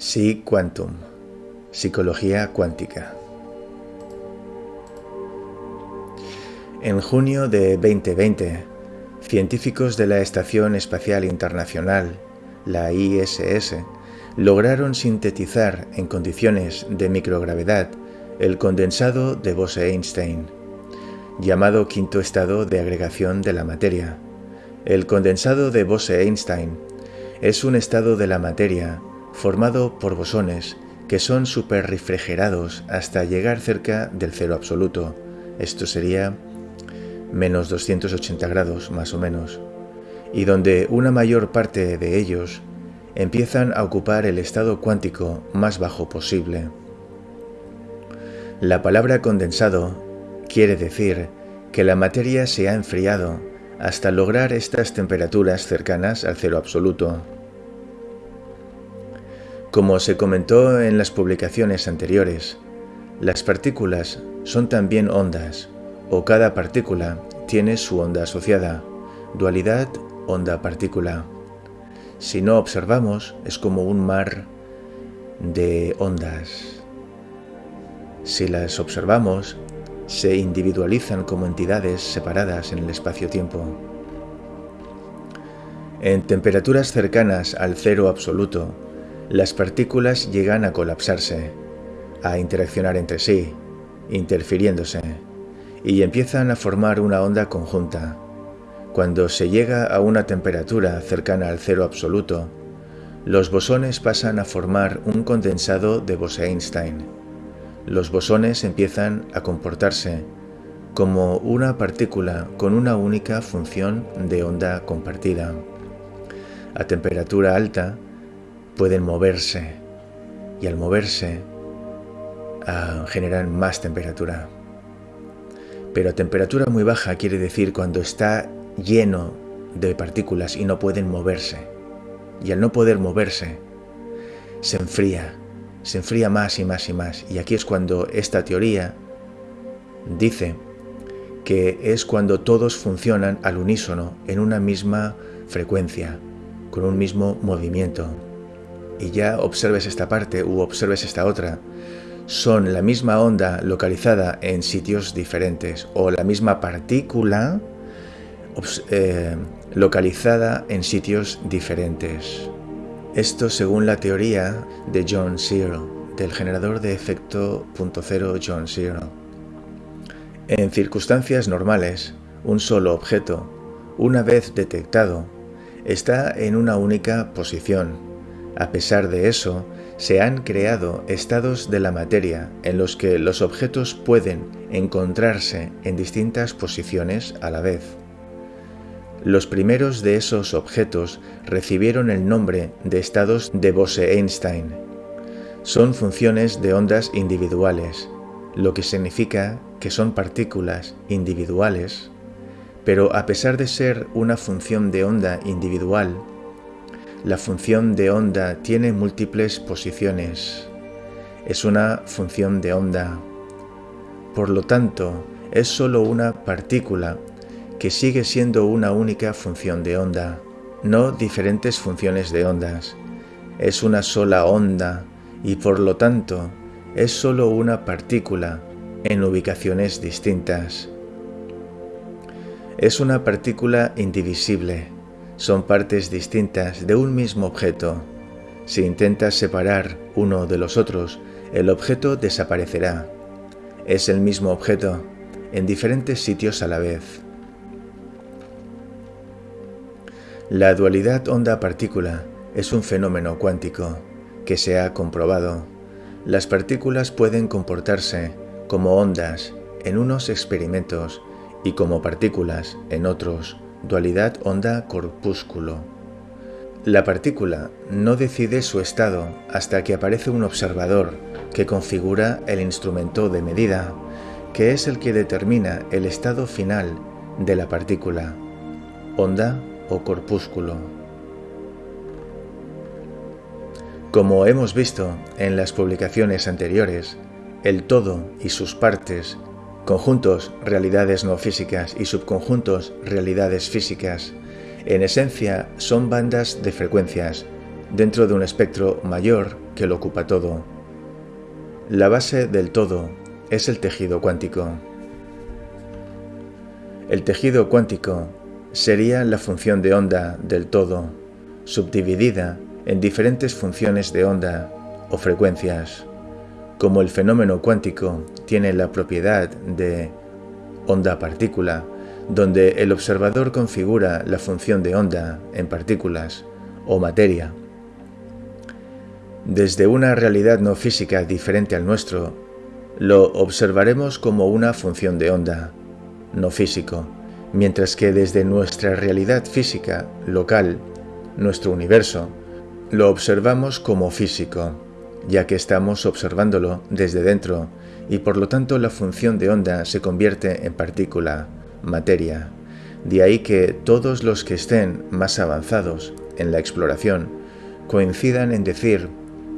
Psi Quantum, Psicología Cuántica. En junio de 2020, científicos de la Estación Espacial Internacional, la ISS, lograron sintetizar en condiciones de microgravedad el condensado de Bose-Einstein, llamado quinto estado de agregación de la materia. El condensado de Bose-Einstein es un estado de la materia formado por bosones que son superrefrigerados hasta llegar cerca del cero absoluto. Esto sería menos 280 grados más o menos, y donde una mayor parte de ellos empiezan a ocupar el estado cuántico más bajo posible. La palabra condensado quiere decir que la materia se ha enfriado hasta lograr estas temperaturas cercanas al cero absoluto. Como se comentó en las publicaciones anteriores, las partículas son también ondas, o cada partícula tiene su onda asociada, dualidad onda-partícula. Si no observamos, es como un mar de ondas. Si las observamos, se individualizan como entidades separadas en el espacio-tiempo. En temperaturas cercanas al cero absoluto, las partículas llegan a colapsarse, a interaccionar entre sí, interfiriéndose, y empiezan a formar una onda conjunta. Cuando se llega a una temperatura cercana al cero absoluto, los bosones pasan a formar un condensado de Bose-Einstein. Los bosones empiezan a comportarse como una partícula con una única función de onda compartida. A temperatura alta, pueden moverse y al moverse uh, generan más temperatura. Pero temperatura muy baja quiere decir cuando está lleno de partículas y no pueden moverse. Y al no poder moverse, se enfría, se enfría más y más y más. Y aquí es cuando esta teoría dice que es cuando todos funcionan al unísono en una misma frecuencia, con un mismo movimiento y ya observes esta parte u observes esta otra, son la misma onda localizada en sitios diferentes o la misma partícula eh, localizada en sitios diferentes. Esto según la teoría de John Searle, del generador de efecto punto cero John Searle. En circunstancias normales, un solo objeto, una vez detectado, está en una única posición a pesar de eso, se han creado estados de la materia en los que los objetos pueden encontrarse en distintas posiciones a la vez. Los primeros de esos objetos recibieron el nombre de estados de Bose-Einstein. Son funciones de ondas individuales, lo que significa que son partículas individuales, pero a pesar de ser una función de onda individual, la función de onda tiene múltiples posiciones. Es una función de onda. Por lo tanto, es sólo una partícula que sigue siendo una única función de onda, no diferentes funciones de ondas. Es una sola onda y por lo tanto es sólo una partícula en ubicaciones distintas. Es una partícula indivisible son partes distintas de un mismo objeto. Si intentas separar uno de los otros, el objeto desaparecerá. Es el mismo objeto, en diferentes sitios a la vez. La dualidad onda-partícula es un fenómeno cuántico que se ha comprobado. Las partículas pueden comportarse como ondas en unos experimentos y como partículas en otros dualidad onda-corpúsculo. La partícula no decide su estado hasta que aparece un observador que configura el instrumento de medida, que es el que determina el estado final de la partícula, onda o corpúsculo. Como hemos visto en las publicaciones anteriores, el todo y sus partes conjuntos realidades no físicas y subconjuntos realidades físicas, en esencia son bandas de frecuencias dentro de un espectro mayor que lo ocupa todo. La base del todo es el tejido cuántico. El tejido cuántico sería la función de onda del todo, subdividida en diferentes funciones de onda o frecuencias. Como el fenómeno cuántico tiene la propiedad de onda-partícula, donde el observador configura la función de onda en partículas o materia. Desde una realidad no física diferente al nuestro, lo observaremos como una función de onda, no físico, mientras que desde nuestra realidad física local, nuestro universo, lo observamos como físico, ya que estamos observándolo desde dentro y por lo tanto la función de onda se convierte en partícula, materia. De ahí que todos los que estén más avanzados en la exploración coincidan en decir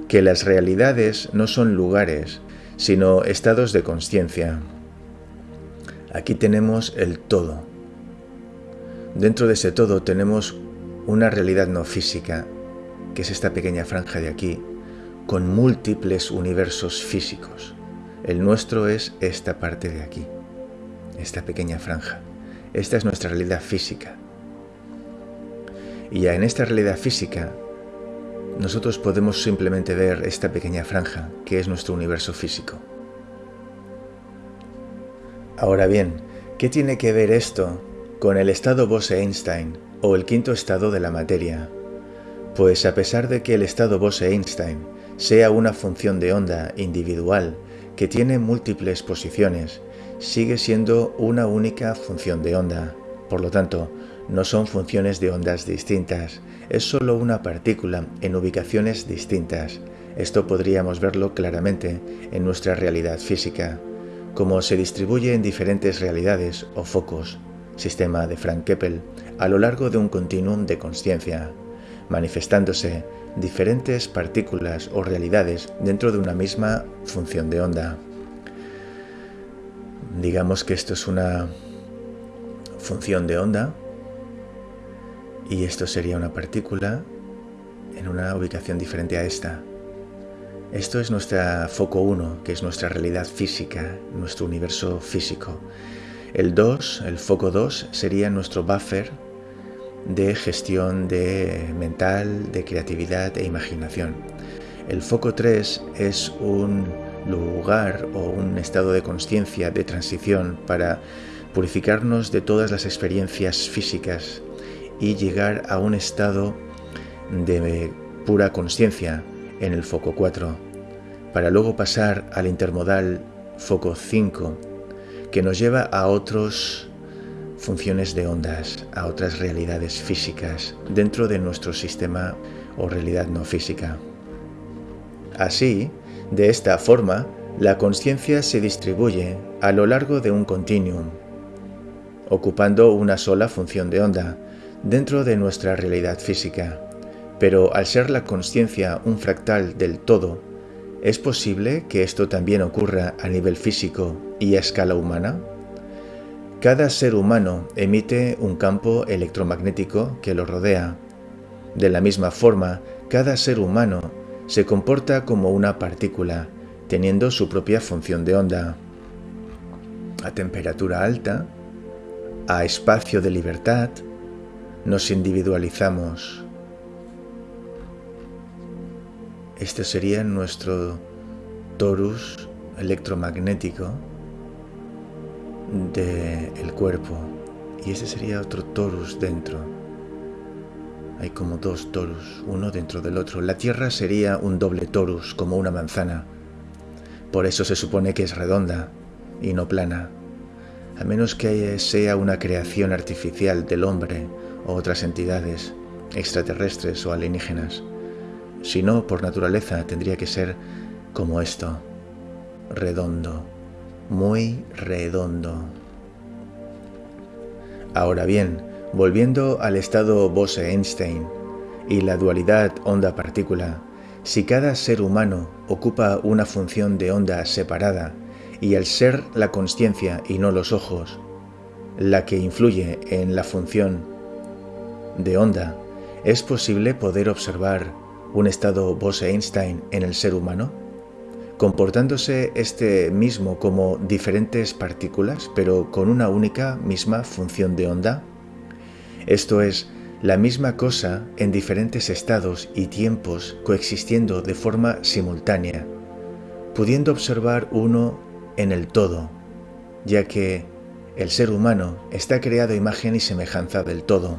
que las realidades no son lugares, sino estados de conciencia. Aquí tenemos el todo. Dentro de ese todo tenemos una realidad no física, que es esta pequeña franja de aquí, con múltiples universos físicos. El nuestro es esta parte de aquí, esta pequeña franja. Esta es nuestra realidad física. Y en esta realidad física, nosotros podemos simplemente ver esta pequeña franja que es nuestro universo físico. Ahora bien, ¿qué tiene que ver esto con el estado Bose-Einstein o el quinto estado de la materia? Pues a pesar de que el estado Bose-Einstein sea una función de onda individual que tiene múltiples posiciones, sigue siendo una única función de onda. Por lo tanto, no son funciones de ondas distintas, es solo una partícula en ubicaciones distintas. Esto podríamos verlo claramente en nuestra realidad física, como se distribuye en diferentes realidades o focos, sistema de Frank Keppel, a lo largo de un continuum de conciencia, manifestándose diferentes partículas o realidades dentro de una misma función de onda. Digamos que esto es una función de onda y esto sería una partícula en una ubicación diferente a esta. Esto es nuestra foco 1, que es nuestra realidad física, nuestro universo físico. El 2, el foco 2, sería nuestro buffer de gestión de mental, de creatividad e imaginación. El foco 3 es un lugar o un estado de conciencia de transición para purificarnos de todas las experiencias físicas y llegar a un estado de pura conciencia en el foco 4, para luego pasar al intermodal foco 5, que nos lleva a otras funciones de ondas, a otras realidades físicas dentro de nuestro sistema o realidad no física. Así, de esta forma, la conciencia se distribuye a lo largo de un continuum, ocupando una sola función de onda dentro de nuestra realidad física. Pero al ser la conciencia un fractal del todo, ¿es posible que esto también ocurra a nivel físico y a escala humana? Cada ser humano emite un campo electromagnético que lo rodea. De la misma forma, cada ser humano se comporta como una partícula, teniendo su propia función de onda. A temperatura alta, a espacio de libertad, nos individualizamos. Este sería nuestro torus electromagnético del cuerpo y este sería otro torus dentro. Hay como dos torus, uno dentro del otro. La Tierra sería un doble torus, como una manzana. Por eso se supone que es redonda y no plana. A menos que sea una creación artificial del hombre o otras entidades, extraterrestres o alienígenas. Si no, por naturaleza tendría que ser como esto, redondo, muy redondo. Ahora bien, Volviendo al estado Bose-Einstein y la dualidad onda-partícula, si cada ser humano ocupa una función de onda separada y al ser la conciencia y no los ojos la que influye en la función de onda, es posible poder observar un estado Bose-Einstein en el ser humano? Comportándose este mismo como diferentes partículas, pero con una única misma función de onda? Esto es, la misma cosa en diferentes estados y tiempos coexistiendo de forma simultánea, pudiendo observar uno en el todo, ya que el ser humano está creado imagen y semejanza del todo.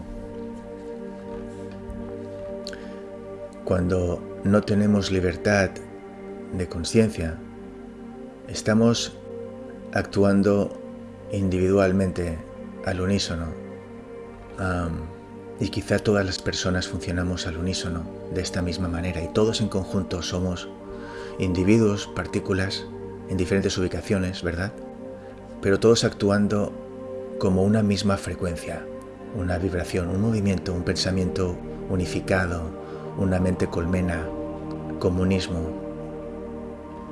Cuando no tenemos libertad de conciencia, estamos actuando individualmente al unísono. y quizá todas las personas funcionamos al unísono de esta misma manera y todos en conjunto somos individuos, partículas en diferentes ubicaciones, ¿verdad? Pero todos actuando como una misma frecuencia, una vibración, un movimiento, un pensamiento unificado, una mente colmena, comunismo,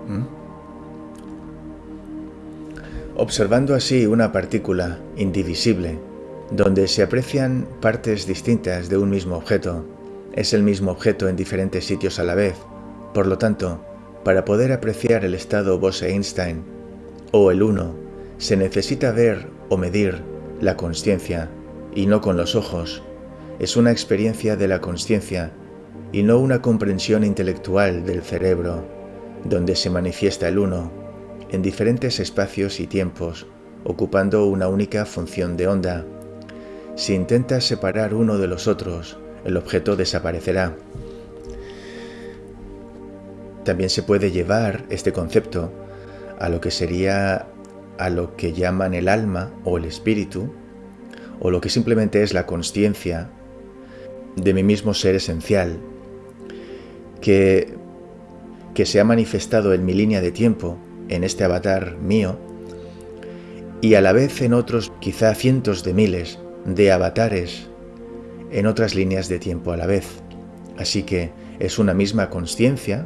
¿Mm? Observando así una partícula indivisible, donde se aprecian partes distintas de un mismo objeto, es el mismo objeto en diferentes sitios a la vez. Por lo tanto, para poder apreciar el estado Bose-Einstein o el uno, se necesita ver o medir la consciencia y no con los ojos. Es una experiencia de la consciencia y no una comprensión intelectual del cerebro donde se manifiesta el uno, en diferentes espacios y tiempos, ocupando una única función de onda. Si intentas separar uno de los otros, el objeto desaparecerá. También se puede llevar este concepto a lo que sería a lo que llaman el alma o el espíritu, o lo que simplemente es la conciencia de mi mismo ser esencial, que que se ha manifestado en mi línea de tiempo, en este avatar mío, y a la vez en otros quizá cientos de miles de avatares en otras líneas de tiempo a la vez. Así que es una misma conciencia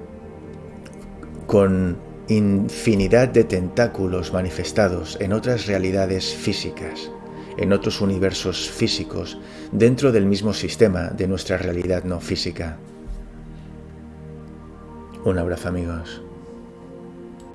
con infinidad de tentáculos manifestados en otras realidades físicas, en otros universos físicos, dentro del mismo sistema de nuestra realidad no física. Un abrazo amigos.